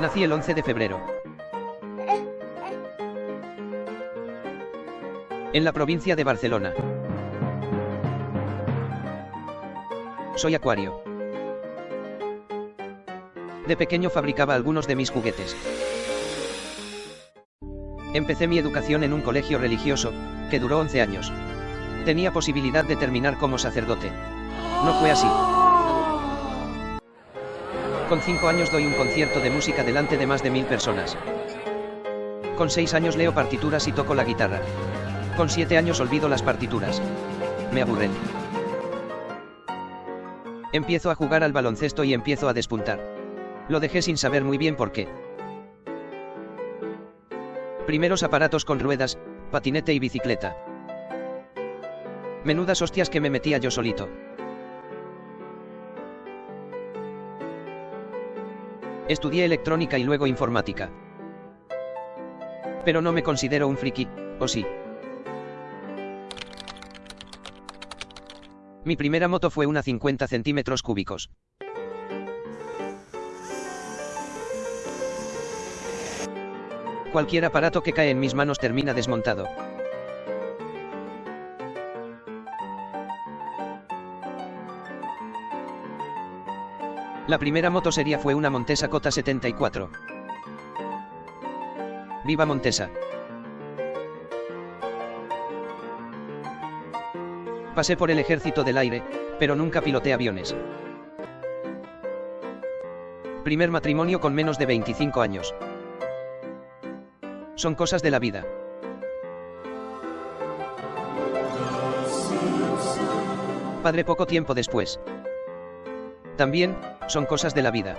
Nací el 11 de febrero. En la provincia de Barcelona. Soy acuario. De pequeño fabricaba algunos de mis juguetes. Empecé mi educación en un colegio religioso, que duró 11 años. Tenía posibilidad de terminar como sacerdote. No fue así. Con 5 años doy un concierto de música delante de más de mil personas. Con 6 años leo partituras y toco la guitarra. Con 7 años olvido las partituras. Me aburren. Empiezo a jugar al baloncesto y empiezo a despuntar. Lo dejé sin saber muy bien por qué. Primeros aparatos con ruedas, patinete y bicicleta. Menudas hostias que me metía yo solito. Estudié electrónica y luego informática. Pero no me considero un friki, ¿o sí? Mi primera moto fue una 50 centímetros cúbicos. Cualquier aparato que cae en mis manos termina desmontado. La primera motosería fue una Montesa Cota 74. ¡Viva Montesa! Pasé por el ejército del aire, pero nunca piloté aviones. Primer matrimonio con menos de 25 años. Son cosas de la vida. Padre poco tiempo después. También, son cosas de la vida.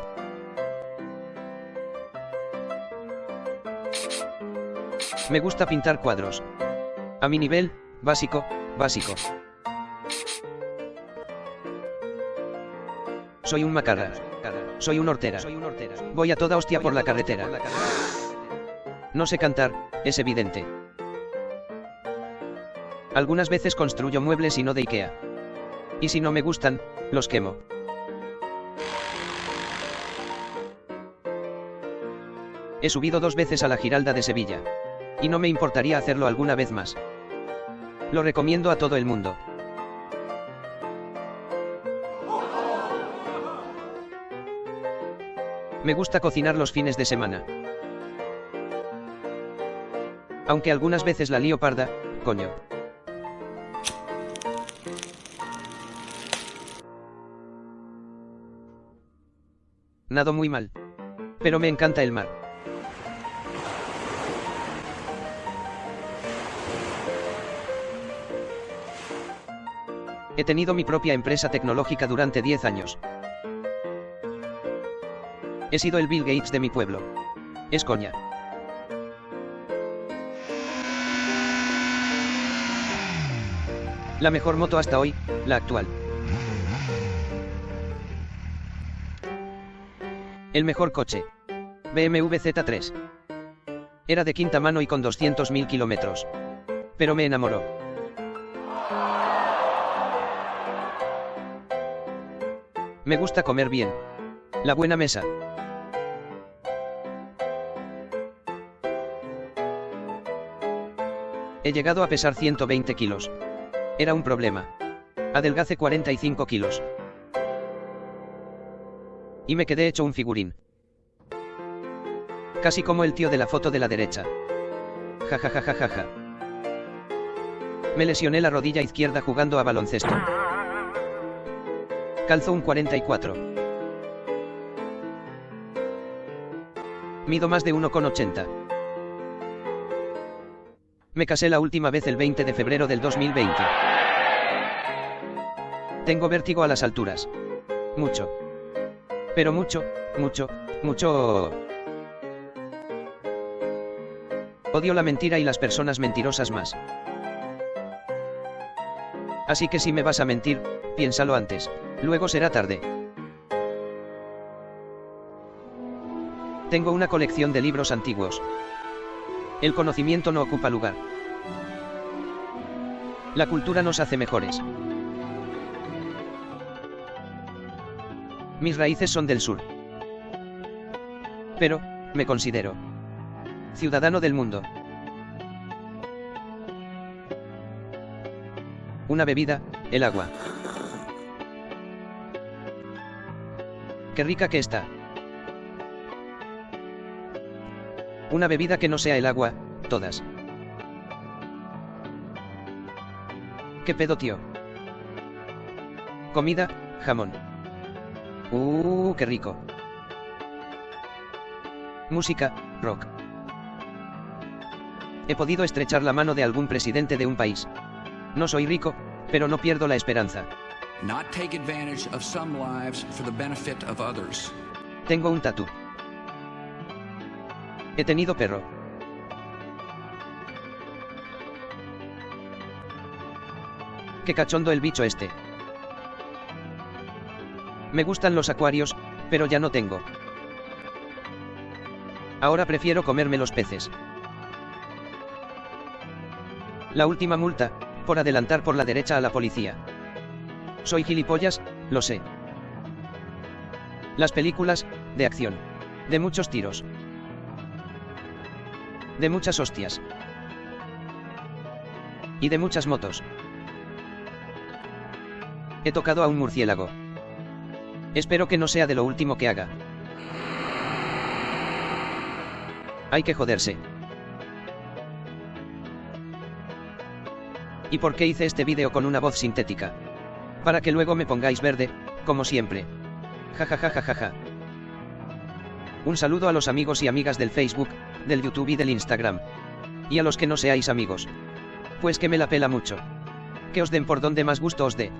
Me gusta pintar cuadros. A mi nivel, básico, básico. Soy un macarra. Soy un hortera. Voy a toda hostia por la carretera. No sé cantar, es evidente. Algunas veces construyo muebles y no de Ikea. Y si no me gustan, los quemo. He subido dos veces a la Giralda de Sevilla. Y no me importaría hacerlo alguna vez más. Lo recomiendo a todo el mundo. Me gusta cocinar los fines de semana. Aunque algunas veces la lío parda, coño. Nado muy mal. Pero me encanta el mar. He tenido mi propia empresa tecnológica durante 10 años. He sido el Bill Gates de mi pueblo. Es coña. La mejor moto hasta hoy, la actual. El mejor coche. BMW Z3. Era de quinta mano y con 200.000 kilómetros. Pero me enamoró. Me gusta comer bien. La buena mesa. He llegado a pesar 120 kilos. Era un problema. Adelgace 45 kilos. Y me quedé hecho un figurín. Casi como el tío de la foto de la derecha. Ja ja ja ja ja ja. Me lesioné la rodilla izquierda jugando a baloncesto. Calzo un 44. Mido más de 1,80. Me casé la última vez el 20 de febrero del 2020. Tengo vértigo a las alturas. Mucho. Pero mucho, mucho, mucho... Odio la mentira y las personas mentirosas más. Así que si me vas a mentir, piénsalo antes, luego será tarde. Tengo una colección de libros antiguos. El conocimiento no ocupa lugar. La cultura nos hace mejores. Mis raíces son del sur. Pero, me considero ciudadano del mundo. Una bebida, el agua. Qué rica que está. Una bebida que no sea el agua, todas. ¿Qué pedo, tío? Comida, jamón. Uh, qué rico. Música, rock. He podido estrechar la mano de algún presidente de un país. No soy rico, pero no pierdo la esperanza. Not take advantage of some lives for the benefit of others. Tengo un tatú. He tenido perro. Qué cachondo el bicho este. Me gustan los acuarios, pero ya no tengo. Ahora prefiero comerme los peces. La última multa, por adelantar por la derecha a la policía. Soy gilipollas, lo sé. Las películas, de acción. De muchos tiros. De muchas hostias. Y de muchas motos. He tocado a un murciélago. Espero que no sea de lo último que haga. Hay que joderse. ¿Y por qué hice este vídeo con una voz sintética? Para que luego me pongáis verde, como siempre. Jajajajaja. Un saludo a los amigos y amigas del Facebook, del YouTube y del Instagram. Y a los que no seáis amigos. Pues que me la pela mucho. Que os den por donde más gusto os dé.